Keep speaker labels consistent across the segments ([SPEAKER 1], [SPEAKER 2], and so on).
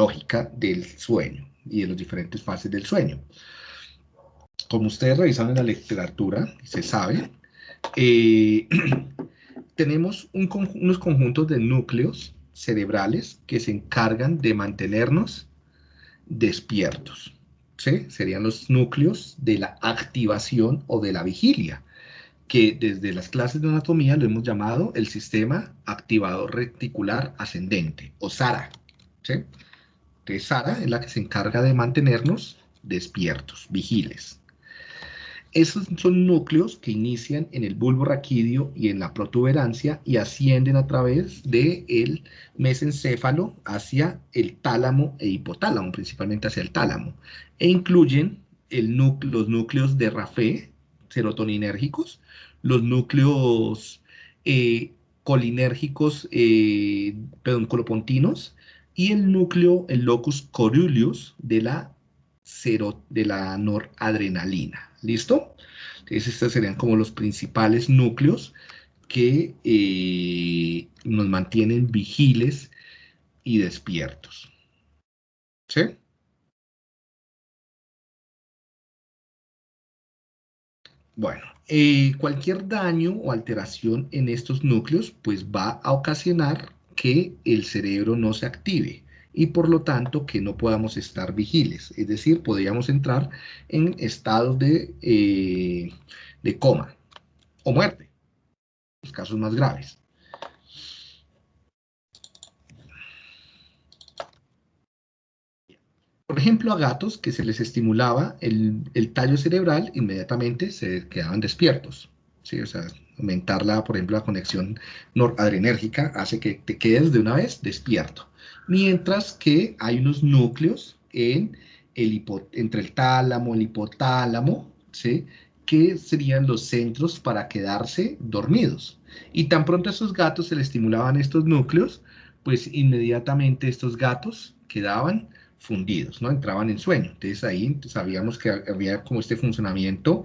[SPEAKER 1] fisiológica del sueño y de las diferentes fases del sueño. Como ustedes revisan en la literatura, se sabe, eh, tenemos unos conjuntos de núcleos cerebrales que se encargan de mantenernos despiertos. Serían los núcleos de la activación o de la vigilia, que desde las clases de anatomía lo hemos llamado el sistema activador reticular ascendente, o SARA. ¿sí? SARA es la que se encarga de mantenernos despiertos, vigiles. Esos son núcleos que inician en el bulbo raquídeo y en la protuberancia y ascienden a través del mesencéfalo hacia el tálamo e hipotálamo, principalmente hacia el tálamo, e incluyen los núcleos de Rafé, serotoninérgicos, los núcleos eh, colinérgicos, eh, perdón, colopontinos, y el núcleo, el locus coruleus de la, de la noradrenalina. ¿Listo? Entonces estos serían como los principales núcleos que eh, nos mantienen vigiles y despiertos. ¿Sí? Bueno, eh, cualquier daño o alteración en estos núcleos pues va a ocasionar que el cerebro no se active y por lo tanto que no podamos estar vigiles. Es decir, podríamos entrar en estados de, eh, de coma o muerte, los casos más graves. Por ejemplo, a gatos que se les estimulaba el, tallo cerebral, inmediatamente se quedaban despiertos. ¿sí? O sea, aumentar por ejemplo, la conexión noradrenérgica hace que te quedes de una vez despierto mientras que hay unos núcleos en el entre el tálamo, el hipotálamo, ¿sí? que serían los centros para quedarse dormidos. Y tan pronto a esos gatos se les estimulaban estos núcleos, pues inmediatamente estos gatos quedaban fundidos, ¿no? Entraban en sueño. Entonces ahí sabíamos que había como este funcionamiento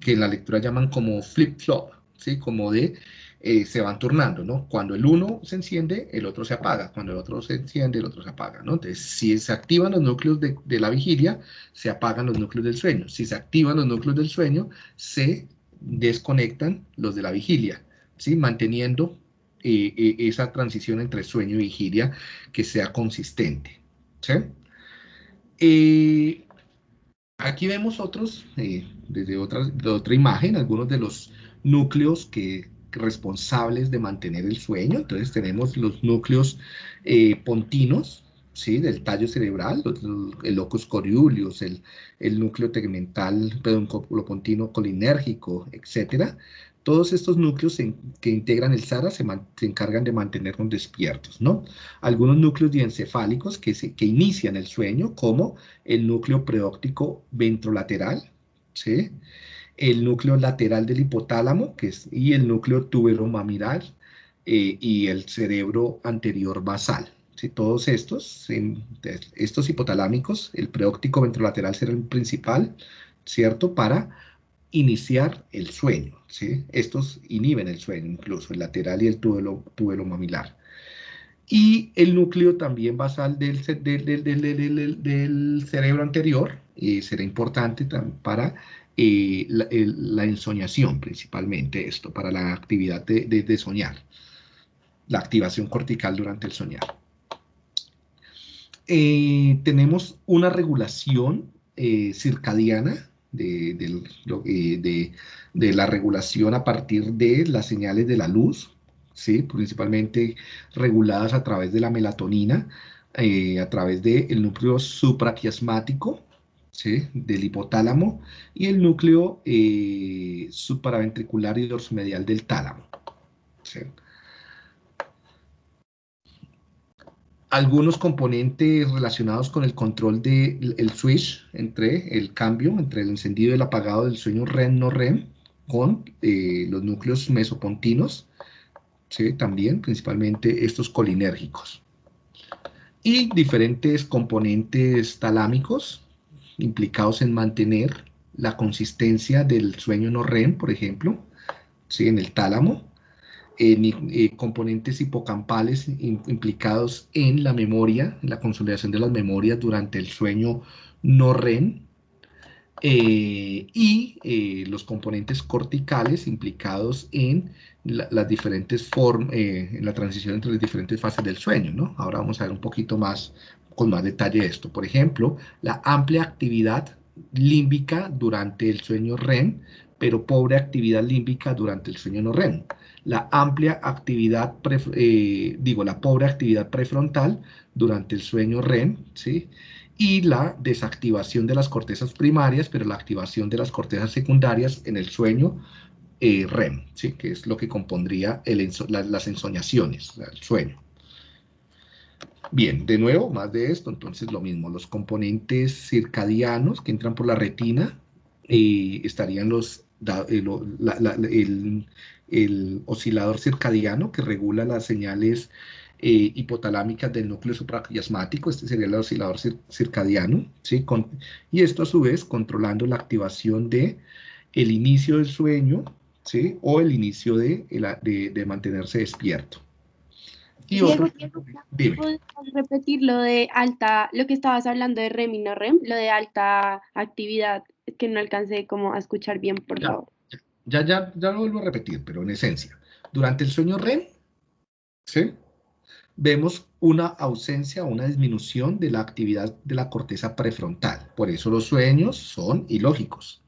[SPEAKER 1] que en la lectura llaman como flip-flop, ¿sí? Como de eh, se van turnando, ¿no? Cuando el uno se enciende, el otro se apaga. Cuando el otro se enciende, el otro se apaga, ¿no? Entonces, si se activan los núcleos de, la vigilia, se apagan los núcleos del sueño. Si se activan los núcleos del sueño, se desconectan los de la vigilia, ¿sí? Manteniendo eh, eh, esa transición entre sueño y vigilia que sea consistente, ¿sí? aquí vemos otros, desde otra, de otra imagen, algunos de los núcleos que responsables de mantener el sueño. Entonces tenemos los núcleos eh, pontinos, ¿sí? del tallo cerebral, el locus coeruleus, el, el núcleo tegmental, perdón, pontino colinérgico, etcétera. Todos estos núcleos que integran el SARA se, encargan de mantenernos despiertos, ¿no? Algunos núcleos diencefálicos que, que inician el sueño, como el núcleo preóptico ventrolateral, ¿sí? El núcleo lateral del hipotálamo que es, y el núcleo tuberomamilar eh, y el cerebro anterior basal. Si Todos estos, estos hipotalámicos, el preóptico ventrolateral será el principal, ¿cierto? Para iniciar el sueño, ¿sí? Estos inhiben el sueño, incluso el lateral y el tubero, mamilar. Y el núcleo también basal del, cerebro anterior será importante para eh, la, ensoñación principalmente esto, para la actividad de, soñar, la activación cortical durante el soñar. Eh, tenemos una regulación eh, circadiana de, de, la regulación a partir de las señales de la luz, ¿sí? principalmente reguladas a través de la melatonina, a través del núcleo supraquiasmático, del hipotálamo y el núcleo eh, supraventricular y dorsomedial del tálamo. Algunos componentes relacionados con el control del switch entre el cambio, entre el encendido y el apagado del sueño REM-no REM con eh, los núcleos mesopontinos, también principalmente estos colinérgicos. Y diferentes componentes talámicos, implicados en mantener la consistencia del sueño no REM, por ejemplo, en el tálamo, eh, componentes hipocampales implicados en la memoria, en la consolidación de las memorias durante el sueño no REM, eh, y eh, los componentes corticales implicados en las diferentes formas, en la transición entre las diferentes fases del sueño, ¿no? Ahora vamos a ver un poquito más, con más detalle esto. Por ejemplo, la amplia actividad límbica durante el sueño REM, pero pobre actividad límbica durante el sueño no REM la amplia actividad, eh, digo, la pobre actividad prefrontal durante el sueño REM, ¿sí? Y la desactivación de las cortezas primarias, pero la activación de las cortezas secundarias en el sueño eh, REM, ¿sí? Que es lo que compondría las ensoñaciones, el sueño. Bien, de nuevo, más de esto, entonces lo mismo, los componentes circadianos que entran por la retina, eh, estarían los, el, el oscilador circadiano que regula las señales eh, hipotalámicas del núcleo supraquiasmático, este sería el oscilador circadiano, ¿sí? y esto a su vez controlando la activación de el inicio del sueño, ¿sí? o el inicio de, de, mantenerse despierto.
[SPEAKER 2] Y otro, ¿Puedes repetir lo de alta, lo que estabas hablando de REM y no REM, lo de alta actividad, que no alcancé como a escuchar bien, por favor.
[SPEAKER 1] Ya, ya, ya lo vuelvo a repetir, pero en esencia, durante el sueño REM, ¿sí? vemos una ausencia, una disminución de la actividad de la corteza prefrontal. Por eso los sueños son ilógicos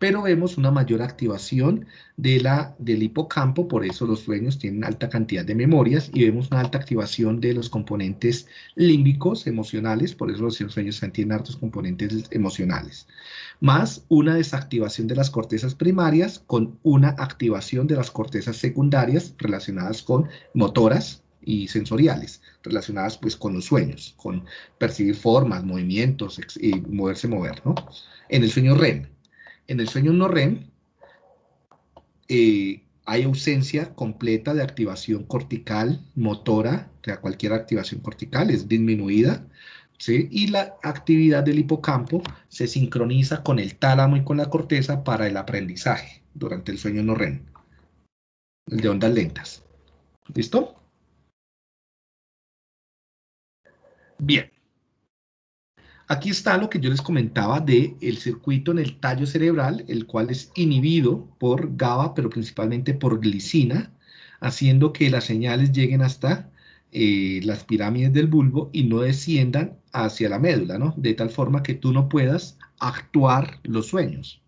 [SPEAKER 1] pero vemos una mayor activación de la, del hipocampo, por eso los sueños tienen alta cantidad de memorias, y vemos una alta activación de los componentes límbicos emocionales, por eso los sueños tienen altos componentes emocionales, más una desactivación de las cortezas primarias con una activación de las cortezas secundarias relacionadas con motoras, y sensoriales relacionadas pues con los sueños, con percibir formas, movimientos, y moverse, mover, ¿no? En el sueño REM, en el sueño no REM eh, hay ausencia completa de activación cortical, motora, o sea, cualquier activación cortical es disminuida, ¿sí? y la actividad del hipocampo se sincroniza con el tálamo y con la corteza para el aprendizaje durante el sueño no REM, el de ondas lentas. ¿Listo? Bien. Aquí está lo que yo les comentaba del el circuito en el tallo cerebral, el cual es inhibido por GABA, pero principalmente por glicina, haciendo que las señales lleguen hasta eh, las pirámides del bulbo y no desciendan hacia la médula, ¿no? De tal forma que tú no puedas actuar los sueños.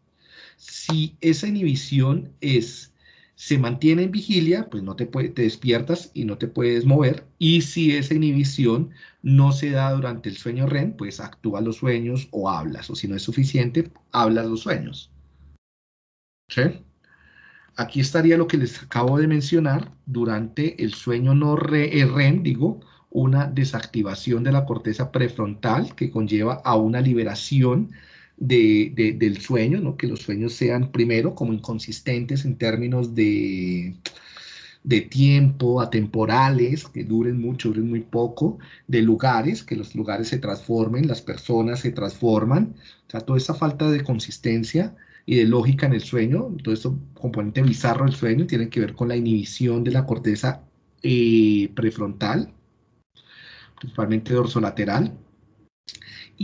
[SPEAKER 1] Si esa inhibición es se mantiene en vigilia, pues no te, te despiertas y no te puedes mover. Y si esa inhibición no se da durante el sueño REM, pues actúa los sueños o hablas. O si no es suficiente, hablas los sueños. Aquí estaría lo que les acabo de mencionar. Durante el sueño no REM, digo, una desactivación de la corteza prefrontal que conlleva a una liberación del sueño, ¿no? que los sueños sean primero como inconsistentes en términos de, de tiempo, atemporales, que duren mucho, duren muy poco, de lugares, que los lugares se transformen, las personas se transforman, o sea, toda esa falta de consistencia y de lógica en el sueño, todo eso componente bizarro del sueño tiene que ver con la inhibición de la corteza eh, prefrontal, principalmente dorsolateral,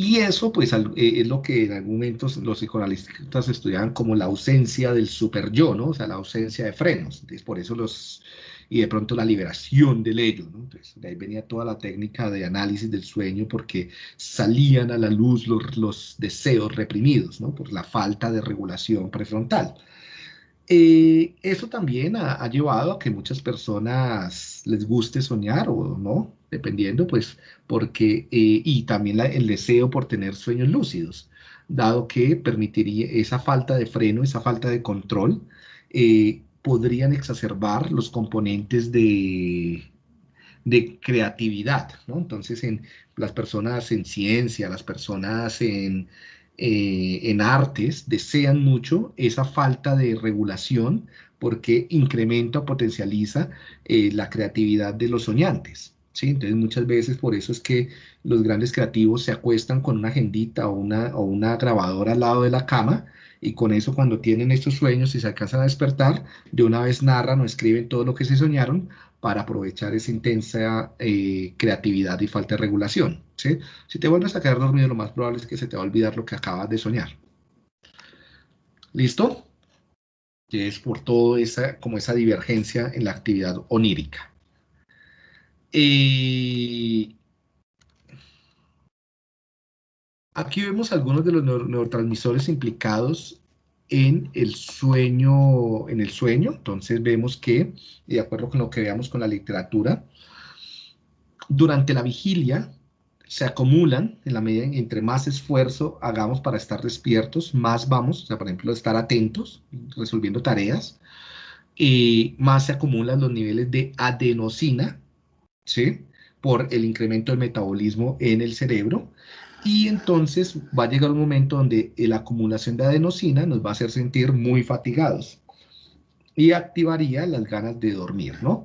[SPEAKER 1] y eso, pues, eh, es lo que en algún momento los psicoanalistas estudiaban como la ausencia del super yo, ¿no? O sea, la ausencia de frenos. Entonces, por eso los... Y de pronto la liberación del ello, ¿no? Entonces, de ahí venía toda la técnica de análisis del sueño porque salían a la luz los, los deseos reprimidos, ¿no? Por la falta de regulación prefrontal. Eh, eso también ha, llevado a que muchas personas les guste soñar o no, dependiendo, pues, porque, eh, y también el deseo por tener sueños lúcidos, dado que permitiría esa falta de freno, esa falta de control, eh, podrían exacerbar los componentes de, de creatividad, ¿no? Entonces, en las personas en ciencia, las personas en eh, en artes desean mucho esa falta de regulación porque incrementa o potencializa eh, la creatividad de los soñantes. ¿sí? Entonces muchas veces por eso es que los grandes creativos se acuestan con una agendita o una, o una grabadora al lado de la cama y con eso cuando tienen estos sueños y se alcanzan a despertar, de una vez narran o escriben todo lo que se soñaron para aprovechar esa intensa eh, creatividad y falta de regulación. ¿sí? Si te vuelves a quedar dormido, lo más probable es que se te va a olvidar lo que acabas de soñar. ¿Listo? Y es por todo esa, como esa divergencia en la actividad onírica. Y aquí vemos algunos de los neurotransmisores implicados en el sueño, en el sueño. Entonces vemos que, de acuerdo con lo que veamos con la literatura, durante la vigilia se acumulan en la medida en entre más esfuerzo hagamos para estar despiertos, más vamos, o sea, por ejemplo, estar atentos, resolviendo tareas, y más se acumulan los niveles de adenosina, ¿sí? Por el incremento del metabolismo en el cerebro, y entonces va a llegar un momento donde la acumulación de adenosina nos va a hacer sentir muy fatigados y activaría las ganas de dormir, ¿no?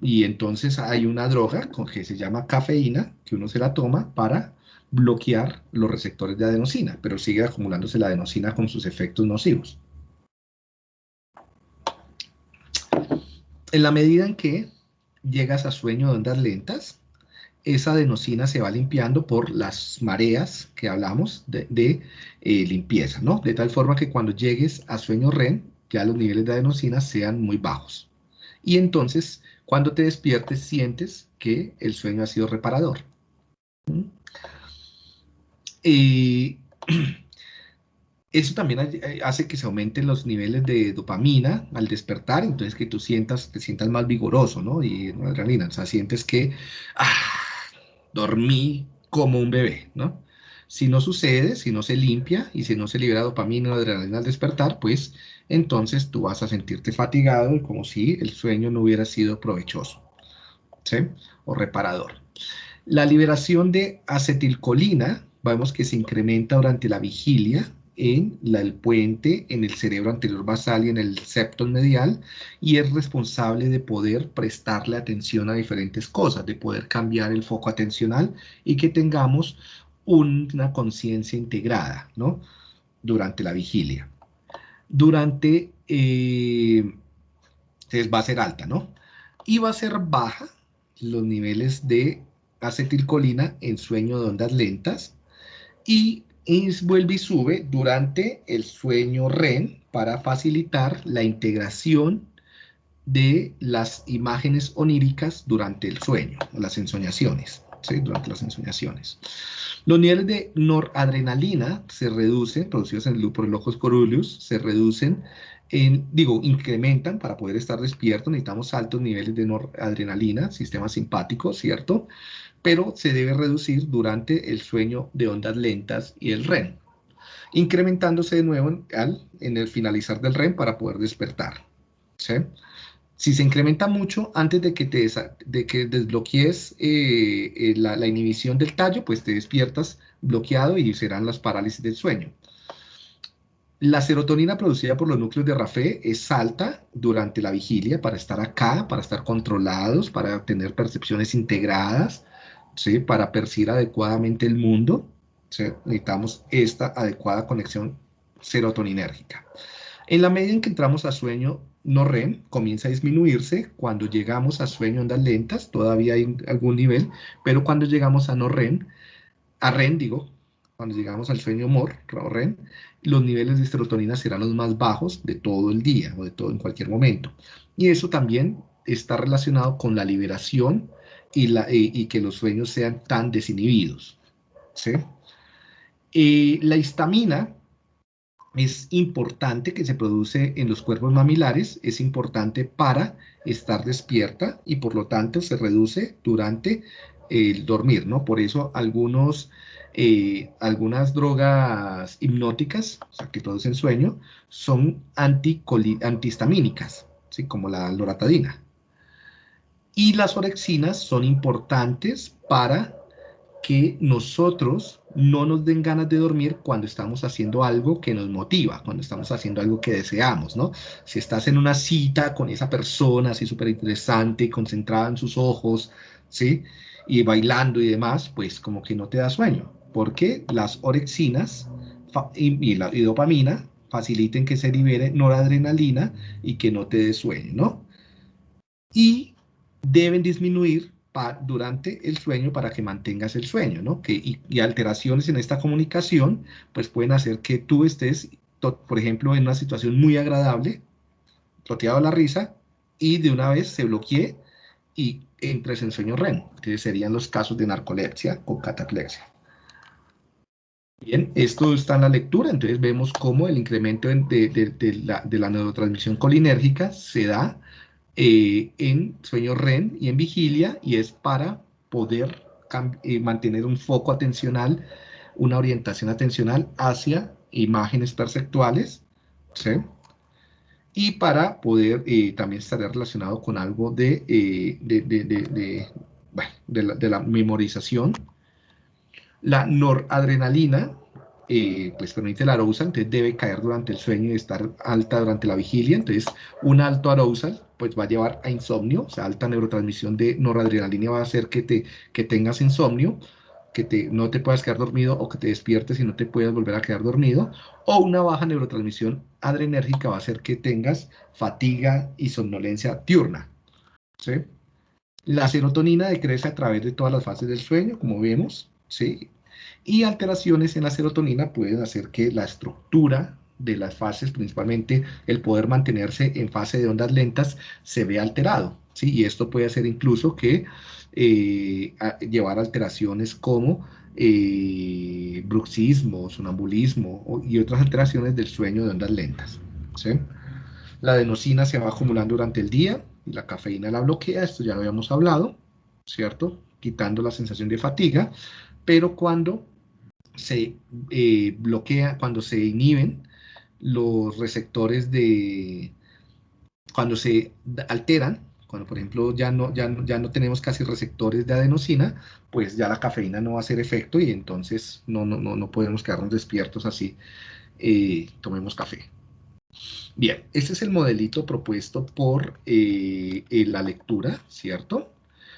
[SPEAKER 1] Y entonces hay una droga que se llama cafeína, que uno se la toma para bloquear los receptores de adenosina, pero sigue acumulándose la adenosina con sus efectos nocivos. En la medida en que llegas a sueño de ondas lentas, esa adenosina se va limpiando por las mareas que hablamos de, eh, limpieza, ¿no? De tal forma que cuando llegues a sueño REM, ya los niveles de adenosina sean muy bajos. Y entonces, cuando te despiertes, sientes que el sueño ha sido reparador. ¿Mm? Eso también hace que se aumenten los niveles de dopamina al despertar, entonces que tú sientas, te sientas más vigoroso, ¿no? Y adrenalina, o sea, sientes que, ah, dormí como un bebé, ¿no? Si no sucede, si no se limpia y si no se libera dopamina o adrenalina al despertar, pues entonces tú vas a sentirte fatigado y como si el sueño no hubiera sido provechoso, ¿sí? O reparador. La liberación de acetilcolina, vemos que se incrementa durante la vigilia en el puente, en el cerebro anterior basal y en el septo medial, y es responsable de poder prestarle atención a diferentes cosas, de poder cambiar el foco atencional y que tengamos una conciencia integrada, ¿no? Durante la vigilia. Durante, eh, va a ser alta, ¿no? Y va a ser baja los niveles de acetilcolina en sueño de ondas lentas y y vuelve y sube durante el sueño REM para facilitar la integración de las imágenes oníricas durante el sueño, las ensoñaciones, ¿sí? durante las ensoñaciones. Los niveles de noradrenalina se reducen, producidos en el, por el coruleus, se reducen, en, digo, incrementan para poder estar despierto, necesitamos altos niveles de noradrenalina, sistema simpático, ¿cierto? Pero se debe reducir durante el sueño de ondas lentas y el REM, incrementándose de nuevo al, en el finalizar del REM para poder despertar. Si se incrementa mucho antes de que, te de que desbloquees eh, eh, la, la, inhibición del tallo, pues te despiertas bloqueado y serán las parálisis del sueño. La serotonina producida por los núcleos de Rafé es alta durante la vigilia para estar acá, para estar controlados, para tener percepciones integradas, para percibir adecuadamente el mundo, necesitamos esta adecuada conexión serotoninérgica. En la medida en que entramos a sueño no REM, comienza a disminuirse. Cuando llegamos a sueño ondas lentas, todavía hay algún nivel, pero cuando llegamos a no REM, a REM digo, cuando llegamos al sueño MOR, REM, los niveles de serotonina serán los más bajos de todo el día o de todo en cualquier momento. Y eso también está relacionado con la liberación y, que los sueños sean tan desinhibidos. la histamina es importante que se produce en los cuerpos mamilares, es importante para estar despierta y por lo tanto se reduce durante el dormir, ¿no? Por eso algunos, eh, algunas drogas hipnóticas, que producen sueño, son antihistamínicas, ¿sí? Como la loratadina. Y las orexinas son importantes para que nosotros no nos den ganas de dormir cuando estamos haciendo algo que nos motiva, cuando estamos haciendo algo que deseamos, ¿no? Si estás en una cita con esa persona así súper interesante, concentrada en sus ojos, ¿sí? Y bailando y demás, pues como que no te da sueño, porque las orexinas y, la, dopamina faciliten que se libere noradrenalina y que no te dé sueño, ¿no? Y deben disminuir durante el sueño para que mantengas el sueño, ¿no? Que, y, alteraciones en esta comunicación, pues pueden hacer que tú estés, por ejemplo, en una situación muy agradable, roteado a la risa, y de una vez se bloquee y entres en sueño REM. Entonces serían los casos de narcolepsia o cataplexia. Bien, esto está en la lectura, entonces vemos cómo el incremento de, la, neurotransmisión colinérgica se da eh, en sueño REM y en vigilia, y es para poder eh, mantener un foco atencional, una orientación atencional hacia imágenes perceptuales, ¿sí? y para poder eh, también estar relacionado con algo de, de, la, memorización. La noradrenalina, eh, pues permite la arousal, entonces debe caer durante el sueño y estar alta durante la vigilia, entonces un alto arousal pues va a llevar a insomnio, o sea, alta neurotransmisión de noradrenalina va a hacer que, te, que tengas insomnio, que te, no te puedas quedar dormido o que te despiertes y no te puedas volver a quedar dormido, o una baja neurotransmisión adrenérgica va a hacer que tengas fatiga y somnolencia diurna. La serotonina decrece a través de todas las fases del sueño, como vemos, ¿sí? Y alteraciones en la serotonina pueden hacer que la estructura de las fases, principalmente el poder mantenerse en fase de ondas lentas, se vea alterado. ¿sí? Y esto puede hacer incluso que eh, llevar alteraciones como eh, bruxismo, sonambulismo y otras alteraciones del sueño de ondas lentas. La adenosina se va acumulando durante el día y la cafeína la bloquea, esto ya lo habíamos hablado, ¿cierto? Quitando la sensación de fatiga, pero cuando se eh, bloquea, cuando se inhiben los receptores de, cuando se alteran, cuando, por ejemplo, ya no, ya, ya no tenemos casi receptores de adenosina, pues ya la cafeína no va a hacer efecto y entonces no, no, no, podemos quedarnos despiertos así. Eh, tomemos café. Bien, este es el modelito propuesto por eh, la lectura, ¿cierto?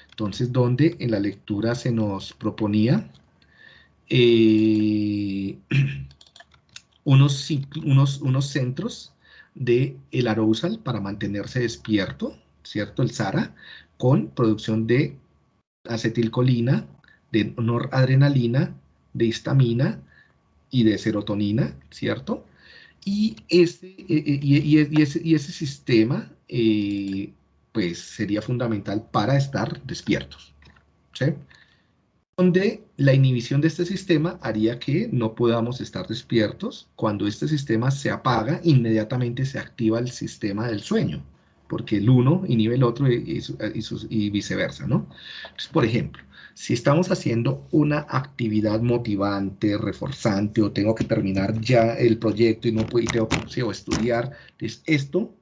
[SPEAKER 1] Entonces, donde en la lectura se nos proponía eh, unos, centros de el arousal para mantenerse despierto, ¿cierto? El SARA, con producción de acetilcolina, de noradrenalina, de histamina y de serotonina, ¿cierto? Y ese, eh, eh, sistema, pues, sería fundamental para estar despiertos, ¿sí? Donde la inhibición de este sistema haría que no podamos estar despiertos. Cuando este sistema se apaga, inmediatamente se activa el sistema del sueño, porque el uno inhibe el otro y, viceversa, ¿no? Entonces, por ejemplo, si estamos haciendo una actividad motivante, reforzante, o tengo que terminar ya el proyecto y no puedo, y tengo que estudiar, entonces esto,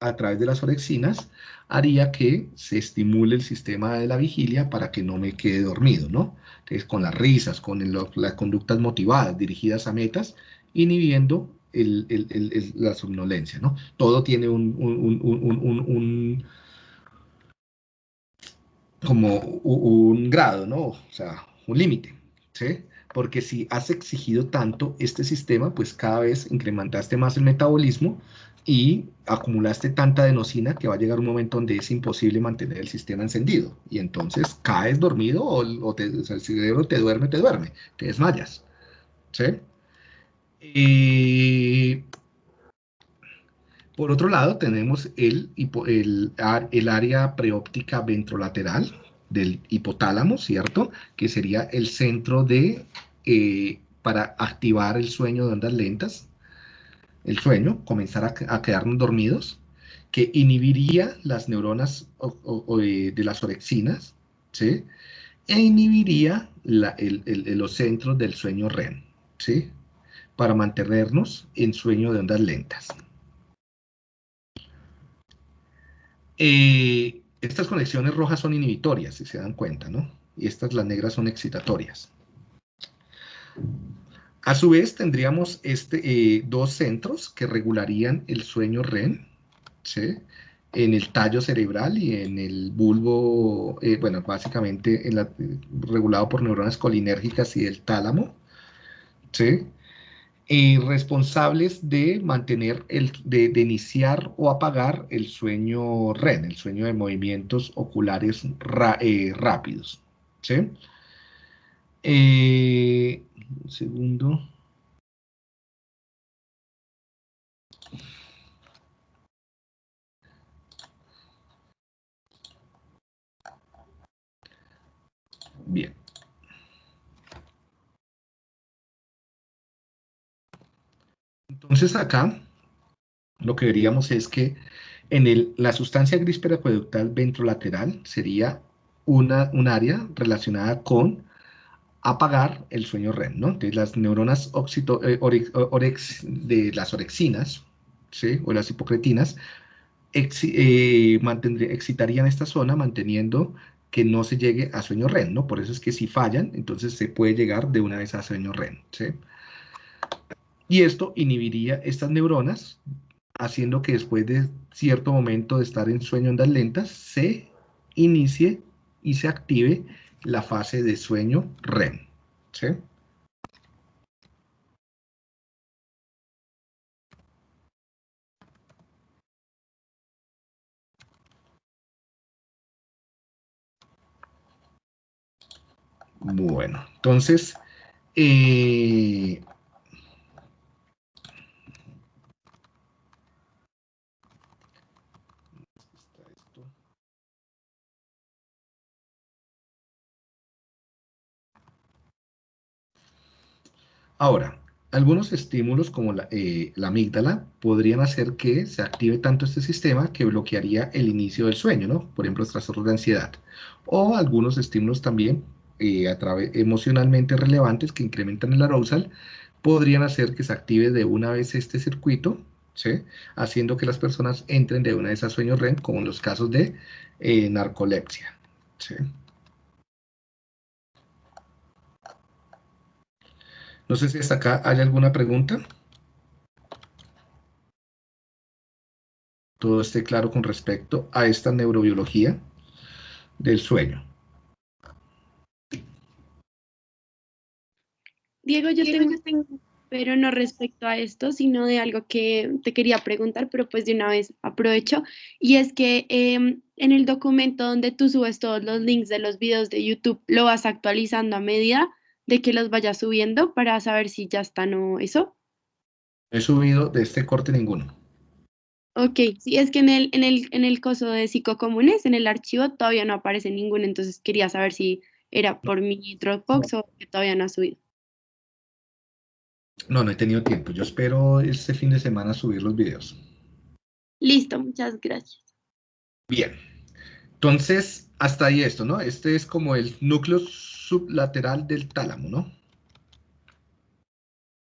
[SPEAKER 1] a través de las orexinas, haría que se estimule el sistema de la vigilia para que no me quede dormido, ¿no? Entonces, con las risas, con las conductas motivadas, dirigidas a metas, inhibiendo la somnolencia, ¿no? Todo tiene un, como un grado, ¿no? O sea, un límite, ¿sí? Porque si has exigido tanto este sistema, pues cada vez incrementaste más el metabolismo y acumulaste tanta adenosina que va a llegar un momento donde es imposible mantener el sistema encendido. Y entonces caes dormido o, el cerebro te duerme, te duerme, te desmayas. ¿Sí? Y por otro lado, tenemos el, el, el área preóptica ventrolateral del hipotálamo, ¿cierto? Que sería el centro de, eh, para activar el sueño de ondas lentas, el sueño, comenzar a, quedarnos dormidos, que inhibiría las neuronas de, las orexinas, ¿sí? E inhibiría los centros del sueño REM, ¿sí? para mantenernos en sueño de ondas lentas. Eh, estas conexiones rojas son inhibitorias, si se dan cuenta, ¿no? Y estas, las negras, son excitatorias. A su vez, tendríamos este, eh, dos centros que regularían el sueño REM, ¿sí? en el tallo cerebral y en el bulbo, eh, bueno, básicamente en la, regulado por neuronas colinérgicas y el tálamo, ¿sí? Responsables de mantener, el, de, iniciar o apagar el sueño REM, el sueño de movimientos oculares eh, rápidos, ¿sí? Un segundo. Bien. Entonces acá lo que veríamos es que en el, la sustancia gris periacueductal ventrolateral sería una, un área relacionada con apagar el sueño REM, ¿no? Entonces las neuronas oxito, eh, orex, de las orexinas, ¿sí? O las hipocretinas, eh, excitarían esta zona manteniendo que no se llegue a sueño REM, ¿no? Por eso es que si fallan, entonces se puede llegar de una vez a sueño REM, ¿sí? Y esto inhibiría estas neuronas, haciendo que después de cierto momento de estar en sueño ondas lentas, se inicie y se active la fase de sueño REM, ¿sí? Bueno, entonces, eh, Ahora, algunos estímulos como la, eh, la, amígdala podrían hacer que se active tanto este sistema que bloquearía el inicio del sueño, ¿no? Por ejemplo, los trastornos de ansiedad. O algunos estímulos también eh, emocionalmente relevantes que incrementan el arousal, podrían hacer que se active de una vez este circuito, ¿sí? haciendo que las personas entren de una vez a sueño REM, como en los casos de eh, narcolepsia. ¿sí? No sé si hasta acá hay alguna pregunta. Todo esté claro con respecto a esta neurobiología del sueño.
[SPEAKER 2] Diego, yo tengo, pero no respecto a esto, sino de algo que te quería preguntar, pero pues de una vez aprovecho, y es que em, en el documento donde tú subes todos los links de los videos de YouTube, lo vas actualizando a medida de que los vayas subiendo para saber si ya están o eso.
[SPEAKER 1] He subido de este corte ninguno.
[SPEAKER 2] Ok, sí, es que en el, en el, en el coso de psicocomunes, en el archivo, todavía no aparece ninguno, entonces quería saber si era por mi Dropbox o que todavía no ha subido.
[SPEAKER 1] No, no he tenido tiempo. Yo espero este fin de semana subir los videos.
[SPEAKER 2] Listo, muchas gracias.
[SPEAKER 1] Bien. Entonces, hasta ahí esto, ¿no? Este es como el núcleo sublateral del tálamo, ¿no?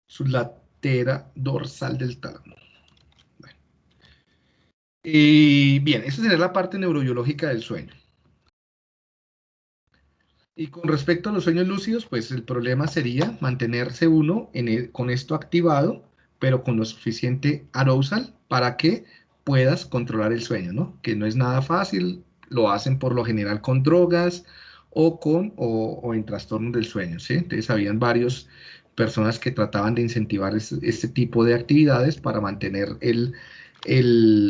[SPEAKER 1] Sublatera dorsal del tálamo. Y bien, esa sería la parte neurobiológica del sueño. Y con respecto a los sueños lúcidos, pues el problema sería mantenerse uno con esto activado, pero con lo suficiente arousal para que puedas controlar el sueño, ¿no? Que no es nada fácil, lo hacen por lo general con drogas o con o, en trastornos del sueño, ¿sí? Entonces habían varias personas que trataban de incentivar este, tipo de actividades para mantener el,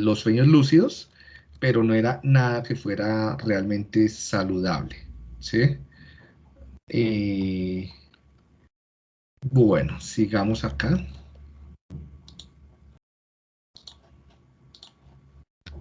[SPEAKER 1] los sueños lúcidos, pero no era nada que fuera realmente saludable, ¿sí? Eh, bueno, sigamos acá.